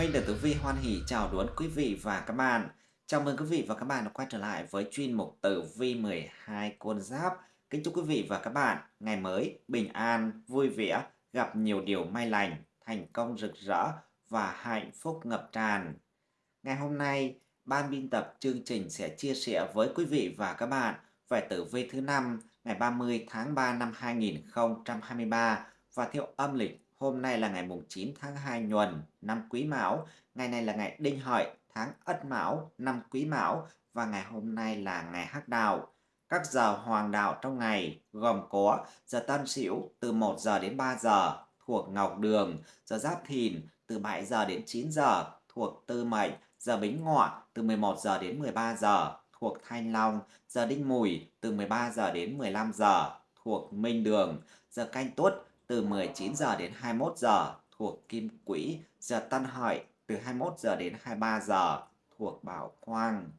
Minh được Tử Vi hoan hỷ chào đón quý vị và các bạn. Chào mừng quý vị và các bạn đã quay trở lại với chuyên mục Tử Vi 12 con giáp. Kính chúc quý vị và các bạn ngày mới bình an, vui vẻ, gặp nhiều điều may lành, thành công rực rỡ và hạnh phúc ngập tràn. Ngày hôm nay, ban biên tập chương trình sẽ chia sẻ với quý vị và các bạn về tử vi thứ năm ngày 30 tháng 3 năm 2023 và theo âm lịch Hôm nay là ngày mùng 9 tháng 2 nhuần năm Quý Mão, ngày này là ngày Đinh Hợi tháng Ất Mão năm Quý Mão. Và ngày hôm nay là ngày Hắc Đạo. Các giờ hoàng đạo trong ngày gồm có giờ Tân Sửu từ 1 giờ đến 3 giờ thuộc Ngọc Đường, giờ Giáp Thìn từ 7 giờ đến 9 giờ thuộc Tư Mệnh, giờ Bính Ngọ từ 11 giờ đến 13 giờ thuộc Thanh Long, giờ Đinh Mùi từ 13 giờ đến 15 giờ thuộc Minh Đường, giờ Canh Tuất từ 19 giờ đến 21 giờ thuộc Kim Quỹ, giờ Tân Hợi từ 21 giờ đến 23 giờ thuộc Bảo Quang.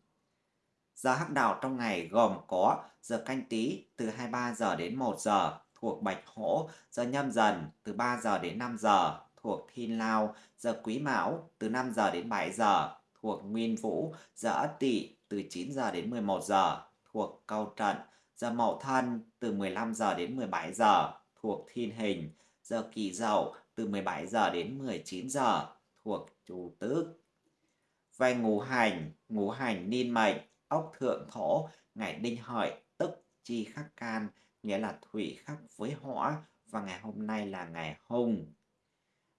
Giờ hắc đạo trong ngày gồm có giờ canh tí từ 23 giờ đến 1 giờ thuộc Bạch Hổ, giờ nhâm dần từ 3 giờ đến 5 giờ thuộc Thiên Lao, giờ Quý Mão từ 5 giờ đến 7 giờ thuộc Nguyên Vũ, giờ Ất Tỵ từ 9 giờ đến 11 giờ thuộc Câu Trận, giờ Mậu Thân từ 15 giờ đến 17 giờ thuộc thiên hình, giờ kỷ dậu từ 17 giờ đến 19 giờ thuộc chủ tước. Về ngũ hành, ngũ hành niên mệnh, ốc thượng thổ, ngày đinh hợi, tức chi khắc can, nghĩa là thủy khắc với hỏa và ngày hôm nay là ngày hùng.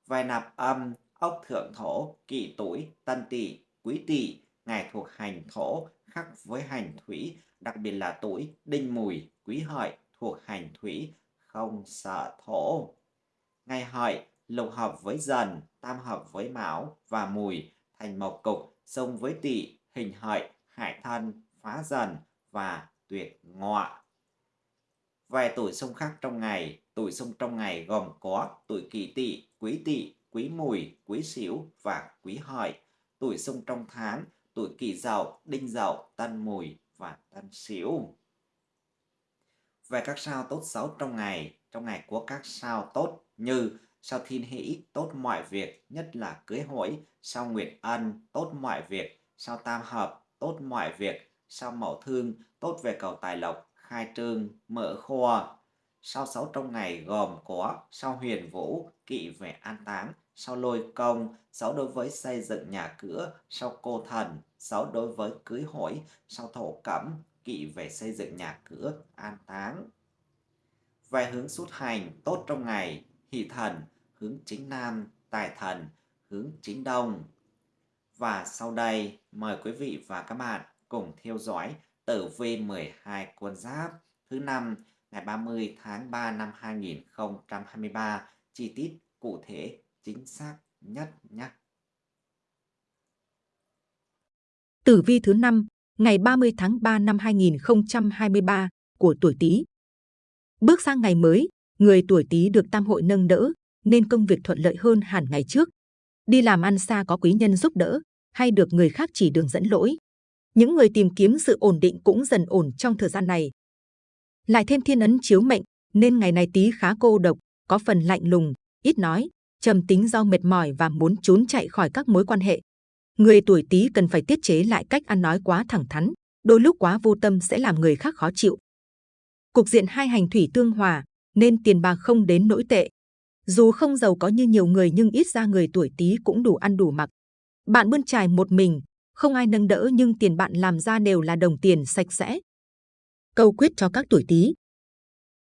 Về nạp âm, ốc thượng thổ, kỷ tuổi, tân tỵ, quý tỵ, ngày thuộc hành thổ, khắc với hành thủy, đặc biệt là tuổi đinh mùi, quý hợi thuộc hành thủy không sợ thổ. Ngày hợi, lục hợp với dần, tam hợp với mão và mùi, thành mộc cục, xông với tỵ, hình hợi, hại thân, phá dần và tuyệt ngọa. Về tuổi xung khắc trong ngày, tuổi xung trong ngày gồm có tuổi kỷ tỵ, quý tỵ, quý mùi, quý sửu và quý hợi. Tuổi xung trong tháng, tuổi kỷ dậu, đinh dậu, tân mùi và tân sửu về các sao tốt xấu trong ngày, trong ngày của các sao tốt như sao thiên hỷ tốt mọi việc, nhất là cưới hỏi, sao nguyệt ân tốt mọi việc, sao tam hợp tốt mọi việc, sao mậu thương tốt về cầu tài lộc, khai trương, mở kho. Sao xấu trong ngày gồm có sao huyền vũ, kỵ về an táng, sao lôi công, xấu đối với xây dựng nhà cửa, sao cô thần, xấu đối với cưới hỏi, sao thổ cẩm, kỵ về xây dựng nhà cửa, an táng. Về hướng xuất hành tốt trong ngày, hỷ thần, hướng chính nam, tài thần, hướng chính đông. Và sau đây, mời quý vị và các bạn cùng theo dõi tử vi 12 quân giáp thứ năm ngày 30 tháng 3 năm 2023, chi tiết cụ thể chính xác nhất nhé. Tử vi thứ năm ngày 30 tháng 3 năm 2023 của tuổi Tý. Bước sang ngày mới, người tuổi Tý được tam hội nâng đỡ, nên công việc thuận lợi hơn hẳn ngày trước. Đi làm ăn xa có quý nhân giúp đỡ, hay được người khác chỉ đường dẫn lỗi. Những người tìm kiếm sự ổn định cũng dần ổn trong thời gian này. Lại thêm thiên ấn chiếu mệnh, nên ngày này Tý khá cô độc, có phần lạnh lùng, ít nói, trầm tính do mệt mỏi và muốn trốn chạy khỏi các mối quan hệ. Người tuổi Tý cần phải tiết chế lại cách ăn nói quá thẳng thắn, đôi lúc quá vô tâm sẽ làm người khác khó chịu. Cục diện hai hành thủy tương hòa, nên tiền bạc không đến nỗi tệ. Dù không giàu có như nhiều người nhưng ít ra người tuổi Tý cũng đủ ăn đủ mặc. Bạn bươn trải một mình, không ai nâng đỡ nhưng tiền bạn làm ra đều là đồng tiền sạch sẽ. Câu quyết cho các tuổi Tý.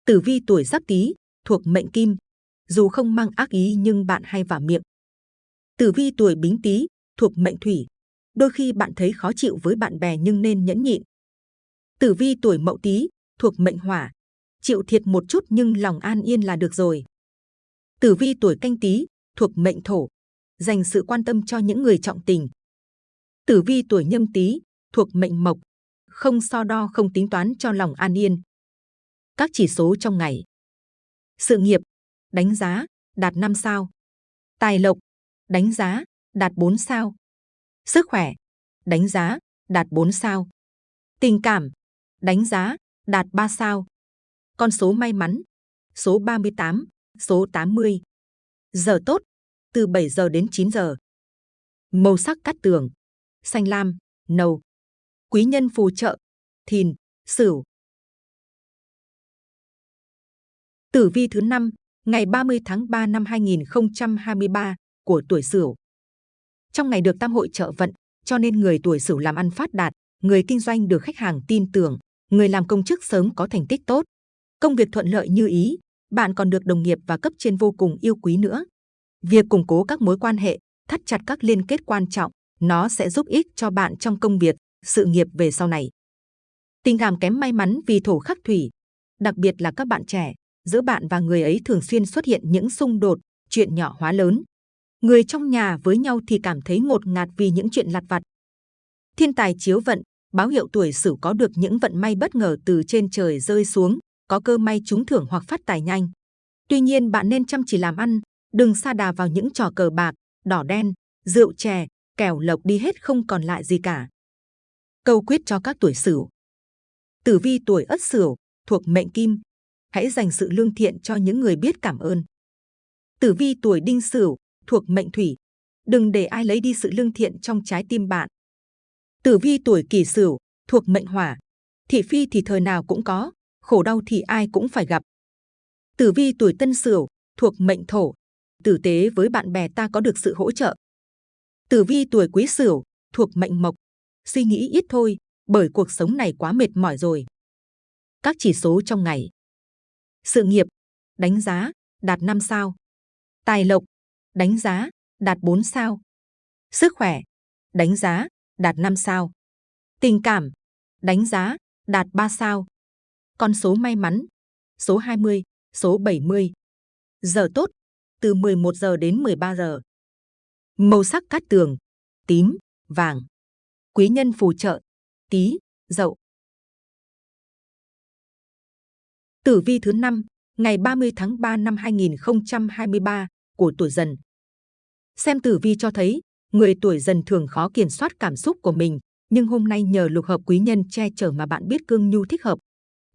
Tử vi tuổi Giáp Tý thuộc mệnh Kim, dù không mang ác ý nhưng bạn hay vả miệng. Tử vi tuổi Bính Tý thuộc mệnh Thủy, đôi khi bạn thấy khó chịu với bạn bè nhưng nên nhẫn nhịn. Tử vi tuổi Mậu Tý thuộc mệnh Hỏa, chịu thiệt một chút nhưng lòng an yên là được rồi. Tử vi tuổi Canh Tý thuộc mệnh Thổ, dành sự quan tâm cho những người trọng tình. Tử vi tuổi Nhâm Tý thuộc mệnh Mộc, không so đo không tính toán cho lòng an yên. Các chỉ số trong ngày. Sự nghiệp, đánh giá, đạt 5 sao. Tài lộc, đánh giá, đạt 4 sao. Sức khỏe, đánh giá, đạt 4 sao. Tình cảm, đánh giá, đạt 3 sao. Con số may mắn, số 38, số 80. Giờ tốt, từ 7 giờ đến 9 giờ. Màu sắc cát tường, xanh lam, nâu. Quý nhân phù trợ, thìn, sửu. Tử vi thứ 5, ngày 30 tháng 3 năm 2023 của tuổi Sửu. Trong ngày được tam hội trợ vận, cho nên người tuổi Sửu làm ăn phát đạt, người kinh doanh được khách hàng tin tưởng, người làm công chức sớm có thành tích tốt. Công việc thuận lợi như ý, bạn còn được đồng nghiệp và cấp trên vô cùng yêu quý nữa. Việc củng cố các mối quan hệ, thắt chặt các liên kết quan trọng, nó sẽ giúp ích cho bạn trong công việc, sự nghiệp về sau này. Tình cảm kém may mắn vì thổ khắc thủy, đặc biệt là các bạn trẻ, giữa bạn và người ấy thường xuyên xuất hiện những xung đột, chuyện nhỏ hóa lớn. Người trong nhà với nhau thì cảm thấy ngột ngạt vì những chuyện lặt vặt. Thiên tài chiếu vận, báo hiệu tuổi Sửu có được những vận may bất ngờ từ trên trời rơi xuống, có cơ may trúng thưởng hoặc phát tài nhanh. Tuy nhiên bạn nên chăm chỉ làm ăn, đừng sa đà vào những trò cờ bạc, đỏ đen, rượu chè, kèo lộc đi hết không còn lại gì cả. Câu quyết cho các tuổi Sửu. Tử vi tuổi Ất Sửu thuộc mệnh Kim, hãy dành sự lương thiện cho những người biết cảm ơn. Tử vi tuổi Đinh Sửu thuộc mệnh Thủy, đừng để ai lấy đi sự lương thiện trong trái tim bạn. Tử vi tuổi Kỷ Sửu thuộc mệnh Hỏa, thị phi thì thời nào cũng có, khổ đau thì ai cũng phải gặp. Tử vi tuổi Tân Sửu thuộc mệnh Thổ, tử tế với bạn bè ta có được sự hỗ trợ. Tử vi tuổi Quý Sửu thuộc mệnh Mộc, suy nghĩ ít thôi, bởi cuộc sống này quá mệt mỏi rồi. Các chỉ số trong ngày. Sự nghiệp, đánh giá, đạt 5 sao. Tài lộc, đánh giá, đạt 4 sao. Sức khỏe, đánh giá, đạt 5 sao. Tình cảm, đánh giá, đạt 3 sao. Con số may mắn, số 20, số 70. Giờ tốt, từ 11 giờ đến 13 giờ. Màu sắc cát tường, tím, vàng. Quý nhân phù trợ, tí, dậu. Tử vi thứ 5, ngày 30 tháng 3 năm 2023 của tuổi dần. Xem tử vi cho thấy, người tuổi dần thường khó kiểm soát cảm xúc của mình, nhưng hôm nay nhờ lục hợp quý nhân che chở mà bạn biết cương nhu thích hợp.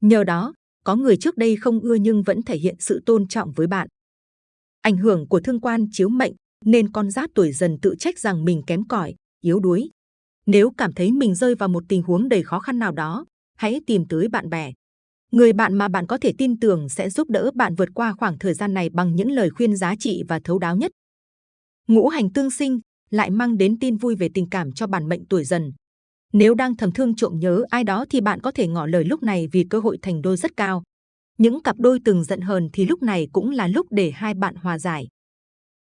Nhờ đó, có người trước đây không ưa nhưng vẫn thể hiện sự tôn trọng với bạn. Ảnh hưởng của thương quan chiếu mệnh nên con giáp tuổi dần tự trách rằng mình kém cỏi, yếu đuối. Nếu cảm thấy mình rơi vào một tình huống đầy khó khăn nào đó, hãy tìm tới bạn bè, Người bạn mà bạn có thể tin tưởng sẽ giúp đỡ bạn vượt qua khoảng thời gian này bằng những lời khuyên giá trị và thấu đáo nhất. Ngũ hành tương sinh lại mang đến tin vui về tình cảm cho bản mệnh tuổi dần. Nếu đang thầm thương trộm nhớ ai đó thì bạn có thể ngỏ lời lúc này vì cơ hội thành đôi rất cao. Những cặp đôi từng giận hờn thì lúc này cũng là lúc để hai bạn hòa giải.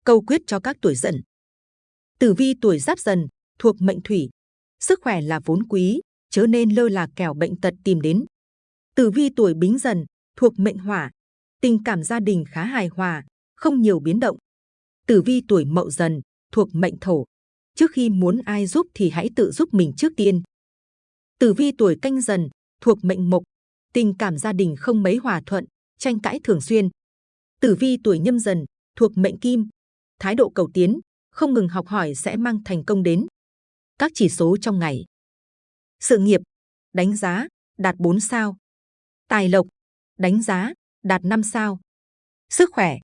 Câu quyết cho các tuổi dần. Tử vi tuổi giáp dần thuộc mệnh thủy. Sức khỏe là vốn quý, chớ nên lơ là kẻo bệnh tật tìm đến. Tử vi tuổi Bính Dần thuộc mệnh Hỏa, tình cảm gia đình khá hài hòa, không nhiều biến động. Tử vi tuổi Mậu Dần thuộc mệnh Thổ, trước khi muốn ai giúp thì hãy tự giúp mình trước tiên. Tử vi tuổi Canh Dần thuộc mệnh Mộc, tình cảm gia đình không mấy hòa thuận, tranh cãi thường xuyên. Tử vi tuổi Nhâm Dần thuộc mệnh Kim, thái độ cầu tiến, không ngừng học hỏi sẽ mang thành công đến. Các chỉ số trong ngày. Sự nghiệp, đánh giá, đạt 4 sao. Tài lộc, đánh giá, đạt 5 sao. Sức khỏe,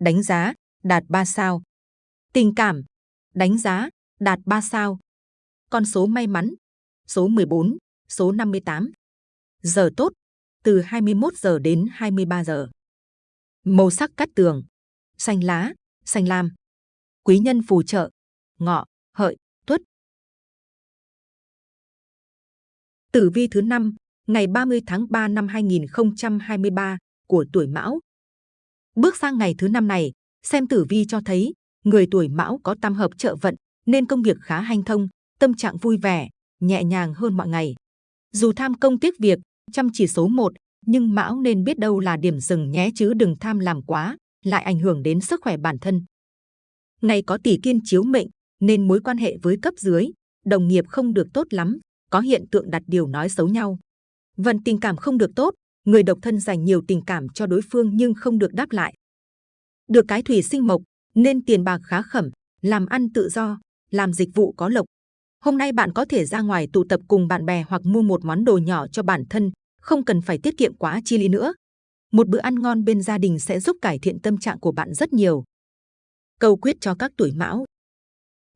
đánh giá, đạt 3 sao. Tình cảm, đánh giá, đạt 3 sao. Con số may mắn, số 14, số 58. Giờ tốt, từ 21 giờ đến 23 giờ. Màu sắc cắt tường, xanh lá, xanh lam. Quý nhân phù trợ, ngọ, hợi, tuất. Tử vi thứ năm ngày 30 tháng 3 năm 2023 của tuổi Mão. Bước sang ngày thứ năm này, xem tử vi cho thấy người tuổi Mão có tam hợp trợ vận nên công việc khá hanh thông, tâm trạng vui vẻ, nhẹ nhàng hơn mọi ngày. Dù tham công tiếc việc, chăm chỉ số 1, nhưng Mão nên biết đâu là điểm dừng nhé chứ đừng tham làm quá, lại ảnh hưởng đến sức khỏe bản thân. Ngày có tỷ kiên chiếu mệnh, nên mối quan hệ với cấp dưới, đồng nghiệp không được tốt lắm, có hiện tượng đặt điều nói xấu nhau. Vận tình cảm không được tốt, người độc thân dành nhiều tình cảm cho đối phương nhưng không được đáp lại. Được cái thủy sinh mộc, nên tiền bạc khá khẩm, làm ăn tự do, làm dịch vụ có lộc. Hôm nay bạn có thể ra ngoài tụ tập cùng bạn bè hoặc mua một món đồ nhỏ cho bản thân, không cần phải tiết kiệm quá chi lý nữa. Một bữa ăn ngon bên gia đình sẽ giúp cải thiện tâm trạng của bạn rất nhiều. Câu quyết cho các tuổi mão.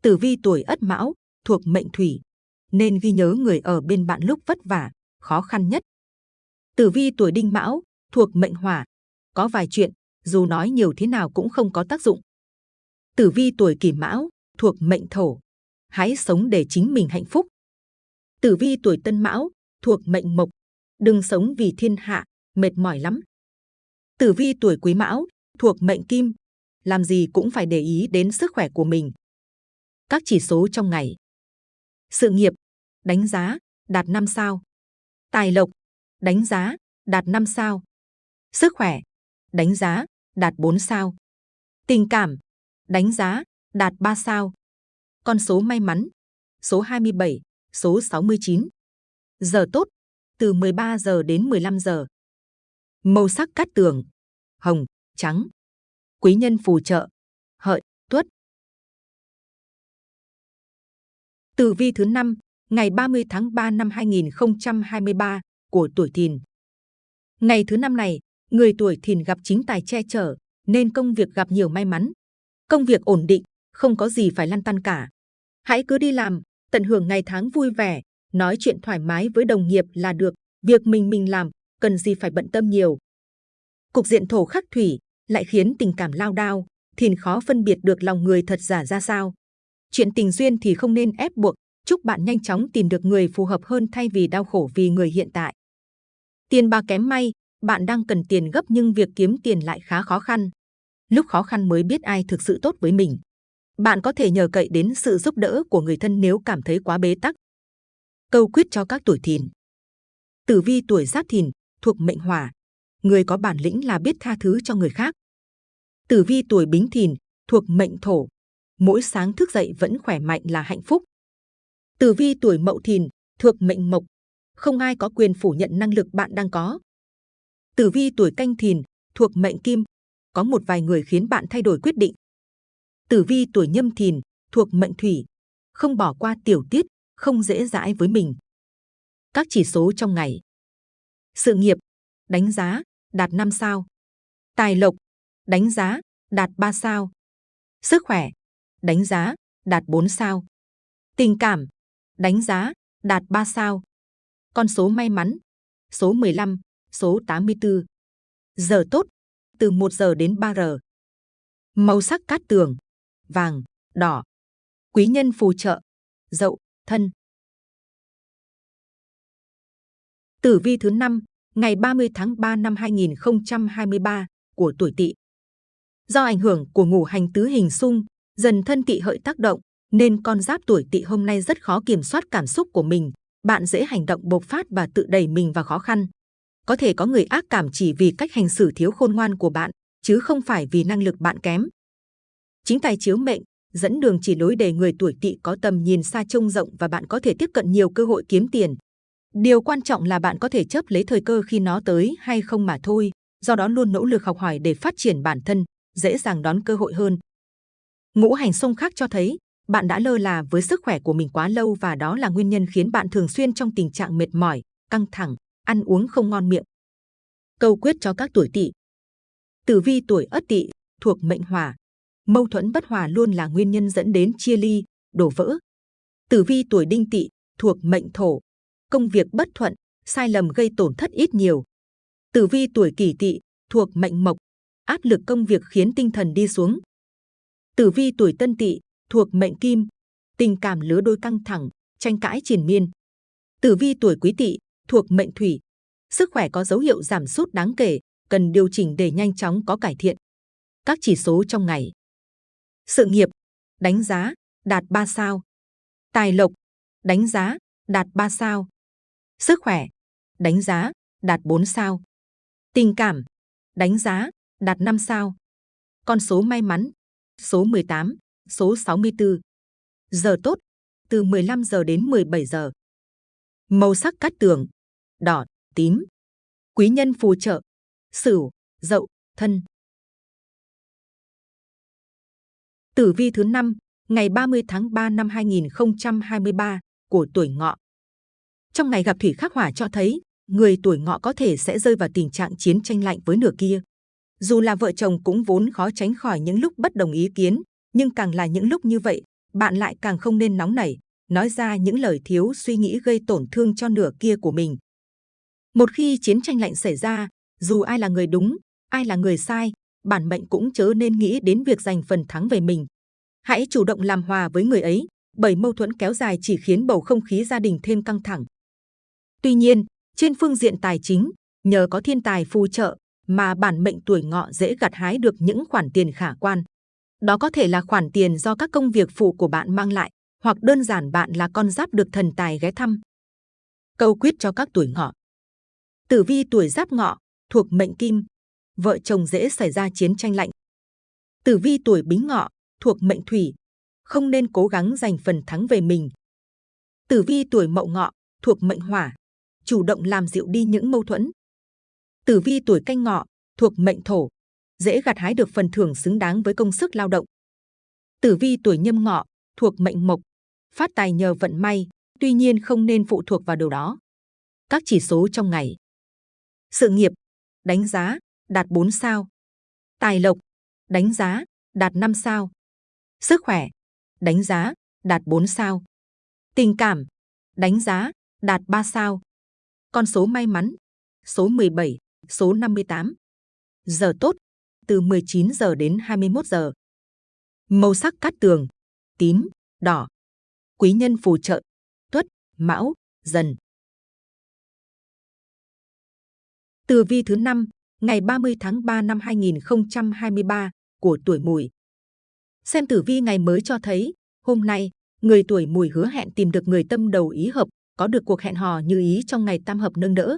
Tử vi tuổi Ất Mão thuộc mệnh Thủy, nên ghi nhớ người ở bên bạn lúc vất vả, khó khăn nhất. Tử vi tuổi Đinh Mão thuộc mệnh Hỏa, có vài chuyện dù nói nhiều thế nào cũng không có tác dụng. Tử vi tuổi Kỷ Mão thuộc mệnh Thổ, hãy sống để chính mình hạnh phúc. Tử vi tuổi Tân Mão thuộc mệnh Mộc, đừng sống vì thiên hạ, mệt mỏi lắm. Tử vi tuổi Quý Mão thuộc mệnh Kim, làm gì cũng phải để ý đến sức khỏe của mình. Các chỉ số trong ngày. Sự nghiệp, đánh giá, đạt 5 sao. Tài lộc, đánh giá, đạt 5 sao. Sức khỏe, đánh giá, đạt 4 sao. Tình cảm, đánh giá, đạt 3 sao. Con số may mắn, số 27, số 69. Giờ tốt, từ 13 giờ đến 15 giờ. Màu sắc cát tường, hồng, trắng. Quý nhân phù trợ, hợi, tuất. Tử vi thứ 5, ngày 30 tháng 3 năm 2023 của tuổi Thìn. Ngày thứ năm này, người tuổi Thìn gặp chính tài che chở, nên công việc gặp nhiều may mắn. Công việc ổn định, không có gì phải lăn tăn cả. Hãy cứ đi làm, tận hưởng ngày tháng vui vẻ, nói chuyện thoải mái với đồng nghiệp là được. Việc mình mình làm, cần gì phải bận tâm nhiều. Cục diện thổ khắc thủy lại khiến tình cảm lao đao, Thìn khó phân biệt được lòng người thật giả ra sao. Chuyện tình duyên thì không nên ép buộc, chúc bạn nhanh chóng tìm được người phù hợp hơn thay vì đau khổ vì người hiện tại. Tiền bạc kém may, bạn đang cần tiền gấp nhưng việc kiếm tiền lại khá khó khăn. Lúc khó khăn mới biết ai thực sự tốt với mình. Bạn có thể nhờ cậy đến sự giúp đỡ của người thân nếu cảm thấy quá bế tắc. Câu quyết cho các tuổi thìn. Tử vi tuổi giáp thìn, thuộc mệnh hỏa. Người có bản lĩnh là biết tha thứ cho người khác. Tử vi tuổi bính thìn, thuộc mệnh thổ. Mỗi sáng thức dậy vẫn khỏe mạnh là hạnh phúc. Tử vi tuổi mậu thìn, thuộc mệnh mộc. Không ai có quyền phủ nhận năng lực bạn đang có. Tử vi tuổi canh thìn, thuộc mệnh kim, có một vài người khiến bạn thay đổi quyết định. Tử vi tuổi nhâm thìn, thuộc mệnh thủy, không bỏ qua tiểu tiết, không dễ dãi với mình. Các chỉ số trong ngày. Sự nghiệp, đánh giá, đạt 5 sao. Tài lộc, đánh giá, đạt 3 sao. Sức khỏe, đánh giá, đạt 4 sao. Tình cảm, đánh giá, đạt 3 sao. Con số may mắn, số 15, số 84. Giờ tốt, từ 1 giờ đến 3 giờ. Màu sắc cát tường, vàng, đỏ. Quý nhân phù trợ, dậu, thân. Tử vi thứ 5, ngày 30 tháng 3 năm 2023 của tuổi Tỵ. Do ảnh hưởng của ngũ hành tứ hình xung, dần thân Tỵ hợi tác động, nên con giáp tuổi Tỵ hôm nay rất khó kiểm soát cảm xúc của mình. Bạn dễ hành động bộc phát và tự đẩy mình vào khó khăn có thể có người ác cảm chỉ vì cách hành xử thiếu khôn ngoan của bạn, chứ không phải vì năng lực bạn kém. Chính tài chiếu mệnh, dẫn đường chỉ lối để người tuổi tỵ có tầm nhìn xa trông rộng và bạn có thể tiếp cận nhiều cơ hội kiếm tiền. Điều quan trọng là bạn có thể chấp lấy thời cơ khi nó tới hay không mà thôi, do đó luôn nỗ lực học hỏi để phát triển bản thân, dễ dàng đón cơ hội hơn. Ngũ hành xung khác cho thấy, bạn đã lơ là với sức khỏe của mình quá lâu và đó là nguyên nhân khiến bạn thường xuyên trong tình trạng mệt mỏi, căng thẳng, ăn uống không ngon miệng. Câu quyết cho các tuổi tỵ. Tử vi tuổi Ất Tỵ thuộc mệnh Hỏa, mâu thuẫn bất hòa luôn là nguyên nhân dẫn đến chia ly, đổ vỡ. Tử vi tuổi Đinh Tỵ thuộc mệnh Thổ, công việc bất thuận, sai lầm gây tổn thất ít nhiều. Tử vi tuổi Kỷ Tỵ thuộc mệnh Mộc, áp lực công việc khiến tinh thần đi xuống. Tử vi tuổi Tân Tỵ thuộc mệnh Kim, tình cảm lứa đôi căng thẳng, tranh cãi triền miên. Tử vi tuổi Quý Tỵ thuộc mệnh thủy. Sức khỏe có dấu hiệu giảm sút đáng kể, cần điều chỉnh để nhanh chóng có cải thiện. Các chỉ số trong ngày. Sự nghiệp, đánh giá, đạt 3 sao. Tài lộc, đánh giá, đạt 3 sao. Sức khỏe, đánh giá, đạt 4 sao. Tình cảm, đánh giá, đạt 5 sao. Con số may mắn, số 18, số 64. Giờ tốt, từ 15 giờ đến 17 giờ. Màu sắc cát tường, đỏ, tím. Quý nhân phù trợ, sửu, dậu, thân. Tử vi thứ 5, ngày 30 tháng 3 năm 2023 của tuổi ngọ. Trong ngày gặp thủy khắc hỏa cho thấy, người tuổi ngọ có thể sẽ rơi vào tình trạng chiến tranh lạnh với nửa kia. Dù là vợ chồng cũng vốn khó tránh khỏi những lúc bất đồng ý kiến, nhưng càng là những lúc như vậy, bạn lại càng không nên nóng nảy, nói ra những lời thiếu suy nghĩ gây tổn thương cho nửa kia của mình. Một khi chiến tranh lạnh xảy ra, dù ai là người đúng, ai là người sai, bản mệnh cũng chớ nên nghĩ đến việc giành phần thắng về mình. Hãy chủ động làm hòa với người ấy, bởi mâu thuẫn kéo dài chỉ khiến bầu không khí gia đình thêm căng thẳng. Tuy nhiên, trên phương diện tài chính, nhờ có thiên tài phù trợ mà bản mệnh tuổi ngọ dễ gặt hái được những khoản tiền khả quan. Đó có thể là khoản tiền do các công việc phụ của bạn mang lại, hoặc đơn giản bạn là con giáp được thần tài ghé thăm. Câu quyết cho các tuổi ngọ. Tử vi tuổi giáp ngọ, thuộc mệnh kim, vợ chồng dễ xảy ra chiến tranh lạnh. Tử vi tuổi bính ngọ, thuộc mệnh thủy, không nên cố gắng giành phần thắng về mình. Tử vi tuổi mậu ngọ, thuộc mệnh hỏa, chủ động làm dịu đi những mâu thuẫn. Tử vi tuổi canh ngọ, thuộc mệnh thổ, dễ gặt hái được phần thưởng xứng đáng với công sức lao động. Tử vi tuổi nhâm ngọ, thuộc mệnh mộc, phát tài nhờ vận may, tuy nhiên không nên phụ thuộc vào điều đó. Các chỉ số trong ngày. Sự nghiệp, đánh giá, đạt 4 sao. Tài lộc, đánh giá, đạt 5 sao. Sức khỏe, đánh giá, đạt 4 sao. Tình cảm, đánh giá, đạt 3 sao. Con số may mắn, số 17, số 58. Giờ tốt, từ 19 giờ đến 21 giờ. Màu sắc cát tường, tím, đỏ. Quý nhân phù trợ, tuất, mão, dần. Từ vi thứ năm ngày 30 tháng 3 năm 2023 của tuổi mùi. Xem tử vi ngày mới cho thấy, hôm nay, người tuổi mùi hứa hẹn tìm được người tâm đầu ý hợp, có được cuộc hẹn hò như ý trong ngày tam hợp nâng đỡ.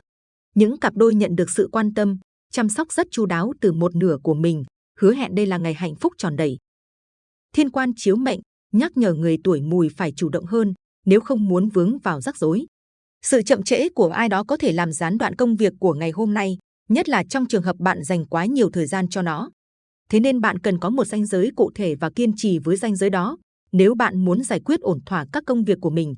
Những cặp đôi nhận được sự quan tâm, chăm sóc rất chu đáo từ một nửa của mình, hứa hẹn đây là ngày hạnh phúc tròn đầy. Thiên quan chiếu mệnh, nhắc nhở người tuổi mùi phải chủ động hơn, nếu không muốn vướng vào rắc rối. Sự chậm trễ của ai đó có thể làm gián đoạn công việc của ngày hôm nay, nhất là trong trường hợp bạn dành quá nhiều thời gian cho nó. Thế nên bạn cần có một ranh giới cụ thể và kiên trì với ranh giới đó, nếu bạn muốn giải quyết ổn thỏa các công việc của mình.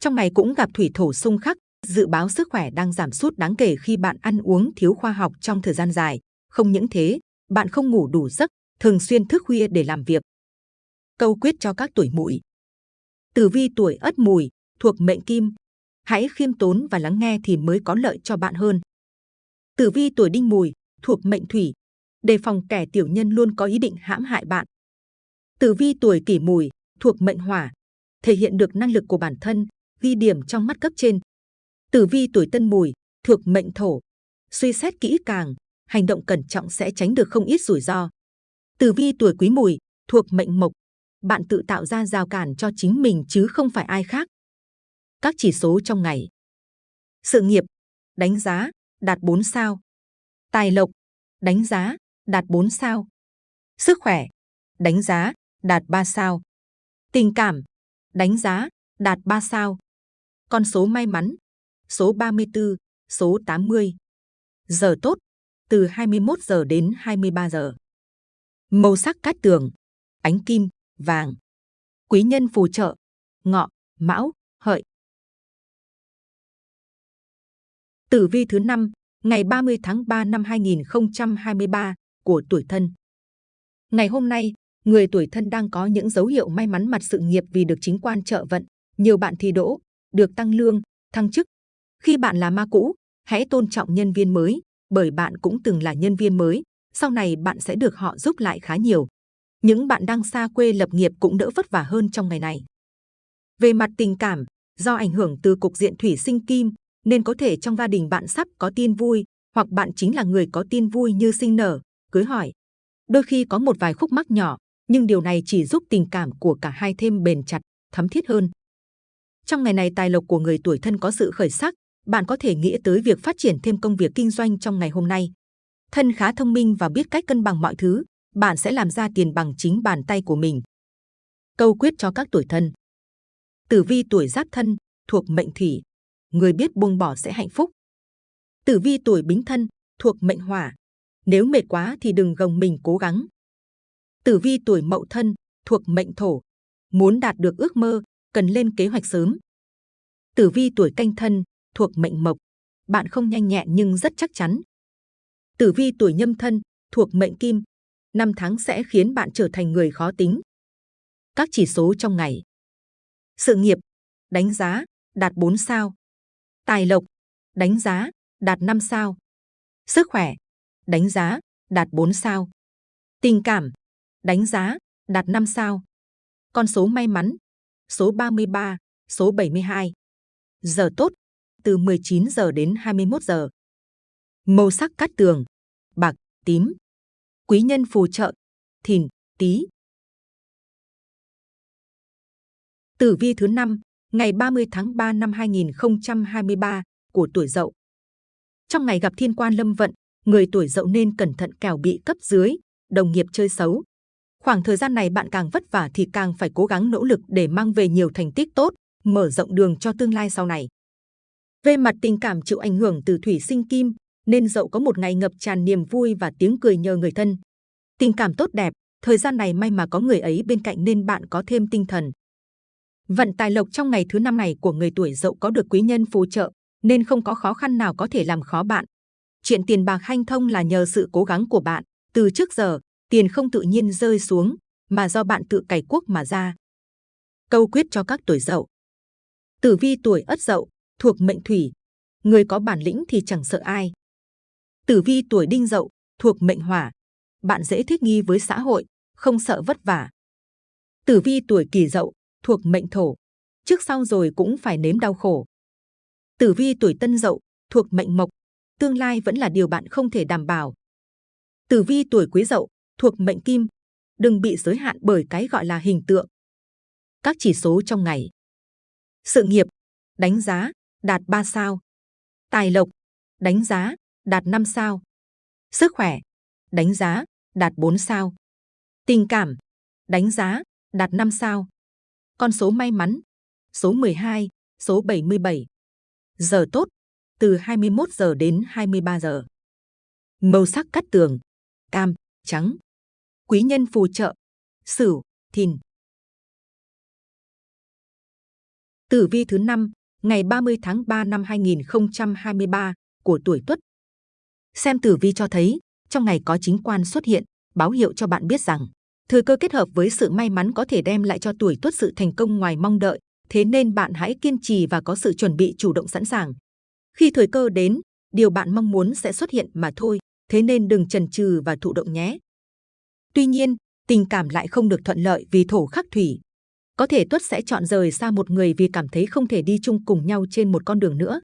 Trong ngày cũng gặp thủy thổ xung khắc, dự báo sức khỏe đang giảm sút đáng kể khi bạn ăn uống thiếu khoa học trong thời gian dài. Không những thế, bạn không ngủ đủ giấc, thường xuyên thức khuya để làm việc. Câu quyết cho các tuổi mùi. Tử vi tuổi ất mùi, thuộc mệnh kim. Hãy khiêm tốn và lắng nghe thì mới có lợi cho bạn hơn. Tử vi tuổi đinh mùi, thuộc mệnh thủy, đề phòng kẻ tiểu nhân luôn có ý định hãm hại bạn. Tử vi tuổi kỷ mùi, thuộc mệnh hỏa, thể hiện được năng lực của bản thân, ghi điểm trong mắt cấp trên. Tử vi tuổi tân mùi, thuộc mệnh thổ, suy xét kỹ càng, hành động cẩn trọng sẽ tránh được không ít rủi ro. Tử vi tuổi quý mùi, thuộc mệnh mộc, bạn tự tạo ra rào cản cho chính mình chứ không phải ai khác. Các chỉ số trong ngày. Sự nghiệp, đánh giá, đạt 4 sao. Tài lộc, đánh giá, đạt 4 sao. Sức khỏe, đánh giá, đạt 3 sao. Tình cảm, đánh giá, đạt 3 sao. Con số may mắn, số 34, số 80. Giờ tốt, từ 21 giờ đến 23 giờ. Màu sắc cát tường, ánh kim, vàng. Quý nhân phù trợ, ngọ, mão, hợi. Tử vi thứ 5, ngày 30 tháng 3 năm 2023 của tuổi thân. Ngày hôm nay, người tuổi thân đang có những dấu hiệu may mắn mặt sự nghiệp vì được chính quan trợ vận. Nhiều bạn thi đỗ, được tăng lương, thăng chức. Khi bạn là ma cũ, hãy tôn trọng nhân viên mới, bởi bạn cũng từng là nhân viên mới. Sau này bạn sẽ được họ giúp lại khá nhiều. Những bạn đang xa quê lập nghiệp cũng đỡ vất vả hơn trong ngày này. Về mặt tình cảm, do ảnh hưởng từ cục diện thủy sinh kim, nên có thể trong gia đình bạn sắp có tin vui, hoặc bạn chính là người có tin vui như sinh nở, cưới hỏi. Đôi khi có một vài khúc mắc nhỏ, nhưng điều này chỉ giúp tình cảm của cả hai thêm bền chặt, thấm thiết hơn. Trong ngày này tài lộc của người tuổi thân có sự khởi sắc, bạn có thể nghĩ tới việc phát triển thêm công việc kinh doanh trong ngày hôm nay. Thân khá thông minh và biết cách cân bằng mọi thứ, bạn sẽ làm ra tiền bằng chính bàn tay của mình. Câu quyết cho các tuổi thân. Tử vi tuổi giáp thân, thuộc mệnh thủy, người biết buông bỏ sẽ hạnh phúc. Tử vi tuổi bính thân, thuộc mệnh hỏa. Nếu mệt quá thì đừng gồng mình cố gắng. Tử vi tuổi mậu thân, thuộc mệnh thổ. Muốn đạt được ước mơ, cần lên kế hoạch sớm. Tử vi tuổi canh thân, thuộc mệnh mộc. Bạn không nhanh nhẹn nhưng rất chắc chắn. Tử vi tuổi nhâm thân, thuộc mệnh kim. Năm tháng sẽ khiến bạn trở thành người khó tính. Các chỉ số trong ngày. Sự nghiệp, đánh giá, đạt 4 sao. Tài lộc, đánh giá, đạt 5 sao. Sức khỏe, đánh giá, đạt 4 sao. Tình cảm, đánh giá, đạt 5 sao. Con số may mắn, số 33, số 72. Giờ tốt, từ 19 giờ đến 21 giờ. Màu sắc cát tường, bạc, tím. Quý nhân phù trợ, thìn, tý. Tử vi thứ 5, ngày 30 tháng 3 năm 2023 của tuổi Dậu. Trong ngày gặp thiên quan lâm vận, người tuổi Dậu nên cẩn thận kẻo bị cấp dưới, đồng nghiệp chơi xấu. Khoảng thời gian này bạn càng vất vả thì càng phải cố gắng nỗ lực để mang về nhiều thành tích tốt, mở rộng đường cho tương lai sau này. Về mặt tình cảm chịu ảnh hưởng từ thủy sinh kim, nên Dậu có một ngày ngập tràn niềm vui và tiếng cười nhờ người thân. Tình cảm tốt đẹp, thời gian này may mà có người ấy bên cạnh nên bạn có thêm tinh thần. Vận tài lộc trong ngày thứ năm này của người tuổi Dậu có được quý nhân phù trợ, nên không có khó khăn nào có thể làm khó bạn. Chuyện tiền bạc hanh thông là nhờ sự cố gắng của bạn. Từ trước giờ, tiền không tự nhiên rơi xuống, mà do bạn tự cày cuốc mà ra. Câu quyết cho các tuổi Dậu. Tử vi tuổi Ất Dậu thuộc mệnh Thủy, người có bản lĩnh thì chẳng sợ ai. Tử vi tuổi Đinh Dậu thuộc mệnh Hỏa, bạn dễ thích nghi với xã hội, không sợ vất vả. Tử vi tuổi Kỷ Dậu thuộc mệnh Thổ, trước sau rồi cũng phải nếm đau khổ. Tử vi tuổi Tân Dậu thuộc mệnh Mộc, tương lai vẫn là điều bạn không thể đảm bảo. Tử vi tuổi Quý Dậu thuộc mệnh Kim, đừng bị giới hạn bởi cái gọi là hình tượng. Các chỉ số trong ngày. Sự nghiệp, đánh giá, đạt 3 sao. Tài lộc, đánh giá, đạt 5 sao. Sức khỏe, đánh giá, đạt 4 sao. Tình cảm, đánh giá, đạt 5 sao. Con số may mắn, số 12, số 77. Giờ tốt, từ 21 giờ đến 23 giờ. Màu sắc cắt tường, cam, trắng. Quý nhân phù trợ, sửu, thìn. Tử vi thứ 5, ngày 30 tháng 3 năm 2023 của tuổi Tuất. Xem tử vi cho thấy, trong ngày có chính quan xuất hiện, báo hiệu cho bạn biết rằng thời cơ kết hợp với sự may mắn có thể đem lại cho tuổi Tuất sự thành công ngoài mong đợi. Thế nên bạn hãy kiên trì và có sự chuẩn bị chủ động sẵn sàng. Khi thời cơ đến, điều bạn mong muốn sẽ xuất hiện mà thôi. Thế nên đừng chần chừ và thụ động nhé. Tuy nhiên, tình cảm lại không được thuận lợi vì thổ khắc thủy. Có thể Tuất sẽ chọn rời xa một người vì cảm thấy không thể đi chung cùng nhau trên một con đường nữa.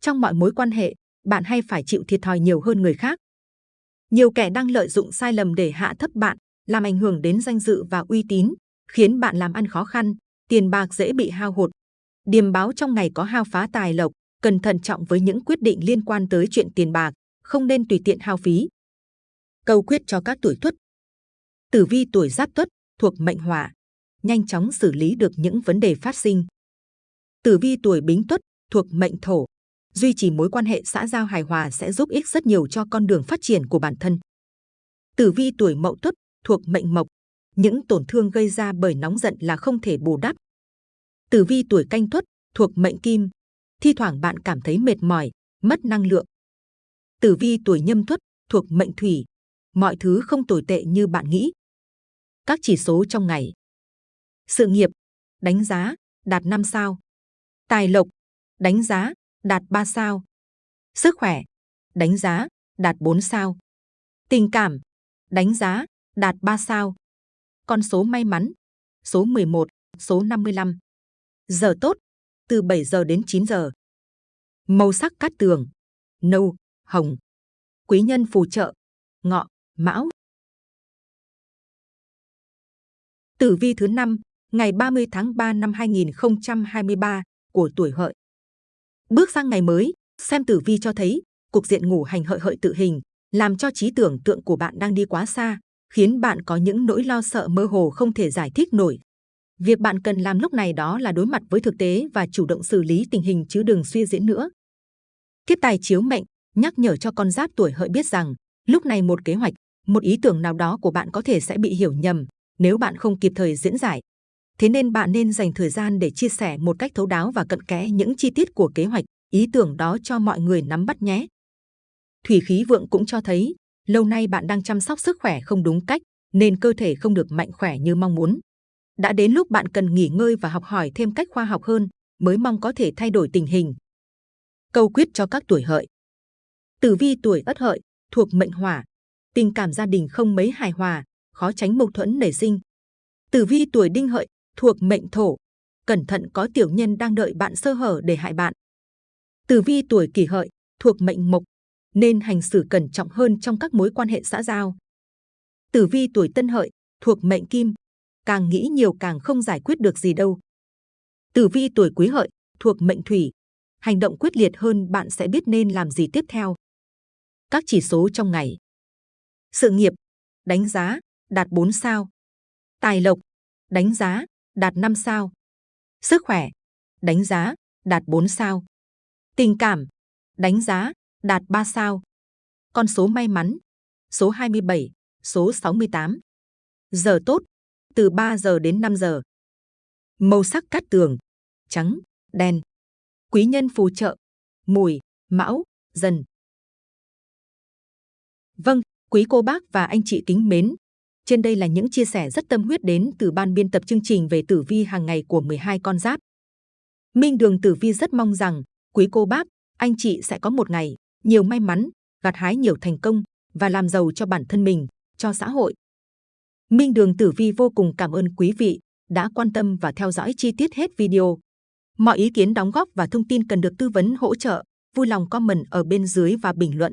Trong mọi mối quan hệ, bạn hay phải chịu thiệt thòi nhiều hơn người khác. Nhiều kẻ đang lợi dụng sai lầm để hạ thấp bạn, làm ảnh hưởng đến danh dự và uy tín, khiến bạn làm ăn khó khăn, tiền bạc dễ bị hao hụt. Điềm báo trong ngày có hao phá tài lộc, cần thận trọng với những quyết định liên quan tới chuyện tiền bạc, không nên tùy tiện hao phí. Câu quyết cho các tuổi tuất. Tử vi tuổi giáp tuất thuộc mệnh hỏa, nhanh chóng xử lý được những vấn đề phát sinh. Tử vi tuổi bính tuất thuộc mệnh thổ, duy trì mối quan hệ xã giao hài hòa sẽ giúp ích rất nhiều cho con đường phát triển của bản thân. Tử vi tuổi mậu tuất thuộc mệnh mộc, những tổn thương gây ra bởi nóng giận là không thể bù đắp. Tử vi tuổi canh tuất thuộc mệnh kim, thi thoảng bạn cảm thấy mệt mỏi, mất năng lượng. Tử vi tuổi nhâm tuất thuộc mệnh thủy, mọi thứ không tồi tệ như bạn nghĩ. Các chỉ số trong ngày. Sự nghiệp, đánh giá, đạt 5 sao. Tài lộc, đánh giá, đạt 3 sao. Sức khỏe, đánh giá, đạt 4 sao. Tình cảm, đánh giá, đạt 3 sao. Con số may mắn, số 11, số 55. Giờ tốt, từ 7 giờ đến 9 giờ. Màu sắc cát tường, nâu, hồng. Quý nhân phù trợ, ngọ, mão. Tử vi thứ 5, ngày 30 tháng 3 năm 2023 của tuổi hợi. Bước sang ngày mới, xem tử vi cho thấy, cục diện ngủ hành hợi hợi tự hình, làm cho trí tưởng tượng của bạn đang đi quá xa, khiến bạn có những nỗi lo sợ mơ hồ không thể giải thích nổi. Việc bạn cần làm lúc này đó là đối mặt với thực tế và chủ động xử lý tình hình chứ đừng suy diễn nữa. Kiếp tài chiếu mệnh nhắc nhở cho con giáp tuổi hợi biết rằng lúc này một kế hoạch, một ý tưởng nào đó của bạn có thể sẽ bị hiểu nhầm nếu bạn không kịp thời diễn giải. Thế nên bạn nên dành thời gian để chia sẻ một cách thấu đáo và cận kẽ những chi tiết của kế hoạch, ý tưởng đó cho mọi người nắm bắt nhé. Thủy khí vượng cũng cho thấy, lâu nay bạn đang chăm sóc sức khỏe không đúng cách, nên cơ thể không được mạnh khỏe như mong muốn. Đã đến lúc bạn cần nghỉ ngơi và học hỏi thêm cách khoa học hơn, mới mong có thể thay đổi tình hình. Câu quyết cho các tuổi hợi. Tử vi tuổi ất hợi, thuộc mệnh hỏa. Tình cảm gia đình không mấy hài hòa, khó tránh mâu thuẫn nảy sinh. Tử vi tuổi đinh hợi, thuộc mệnh thổ. Cẩn thận có tiểu nhân đang đợi bạn sơ hở để hại bạn. Tử vi tuổi kỷ hợi, thuộc mệnh mộc, nên hành xử cẩn trọng hơn trong các mối quan hệ xã giao. Tử vi tuổi tân hợi, thuộc mệnh kim, càng nghĩ nhiều càng không giải quyết được gì đâu. Tử vi tuổi quý hợi, thuộc mệnh thủy, hành động quyết liệt hơn bạn sẽ biết nên làm gì tiếp theo. Các chỉ số trong ngày. Sự nghiệp, đánh giá, đạt 4 sao. Tài lộc, đánh giá, đạt 5 sao. Sức khỏe, đánh giá, đạt 4 sao. Tình cảm, đánh giá, đạt 3 sao. Con số may mắn, số 27, số 68. Giờ tốt, từ 3 giờ đến 5 giờ. Màu sắc cát tường, trắng, đen. Quý nhân phù trợ, mùi, mão, dần. Vâng, quý cô bác và anh chị kính mến. Trên đây là những chia sẻ rất tâm huyết đến từ ban biên tập chương trình về tử vi hàng ngày của 12 con giáp. Minh Đường Tử Vi rất mong rằng quý cô bác, anh chị sẽ có một ngày nhiều may mắn, gặt hái nhiều thành công và làm giàu cho bản thân mình, cho xã hội. Minh Đường Tử Vi vô cùng cảm ơn quý vị đã quan tâm và theo dõi chi tiết hết video. Mọi ý kiến đóng góp và thông tin cần được tư vấn hỗ trợ, vui lòng comment ở bên dưới và bình luận.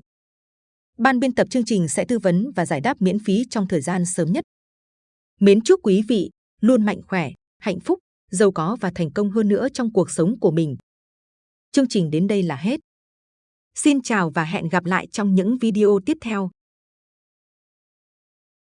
Ban biên tập chương trình sẽ tư vấn và giải đáp miễn phí trong thời gian sớm nhất. Mến chúc quý vị luôn mạnh khỏe, hạnh phúc, giàu có và thành công hơn nữa trong cuộc sống của mình. Chương trình đến đây là hết. Xin chào và hẹn gặp lại trong những video tiếp theo.